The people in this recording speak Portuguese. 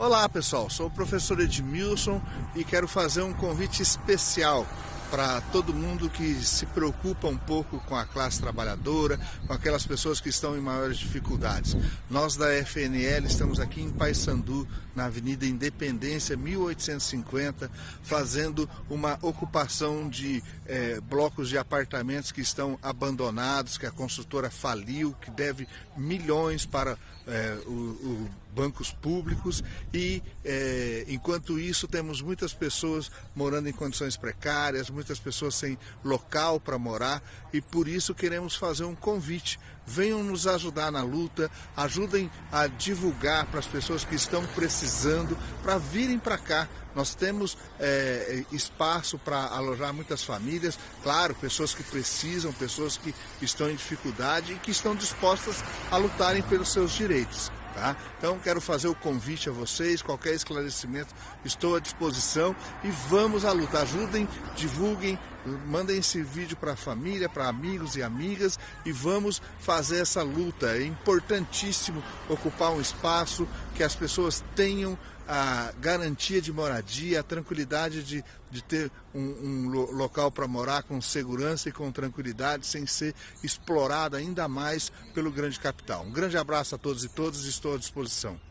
Olá pessoal, sou o professor Edmilson e quero fazer um convite especial para todo mundo que se preocupa um pouco com a classe trabalhadora, com aquelas pessoas que estão em maiores dificuldades. Nós da FNL estamos aqui em Paysandu, na Avenida Independência 1850, fazendo uma ocupação de é, blocos de apartamentos que estão abandonados, que a construtora faliu, que deve milhões para é, o, o bancos públicos e é, enquanto isso temos muitas pessoas morando em condições precárias, muitas pessoas sem local para morar e por isso queremos fazer um convite. Venham nos ajudar na luta, ajudem a divulgar para as pessoas que estão precisando para virem para cá. Nós temos é, espaço para alojar muitas famílias, claro, pessoas que precisam, pessoas que estão em dificuldade e que estão dispostas a lutarem pelos seus direitos. Tá? Então quero fazer o convite a vocês, qualquer esclarecimento estou à disposição e vamos à luta. Ajudem, divulguem, mandem esse vídeo para a família, para amigos e amigas e vamos fazer essa luta. É importantíssimo ocupar um espaço que as pessoas tenham a garantia de moradia, a tranquilidade de, de ter um, um local para morar com segurança e com tranquilidade, sem ser explorado ainda mais pelo grande capital. Um grande abraço a todos e todas, estou à disposição.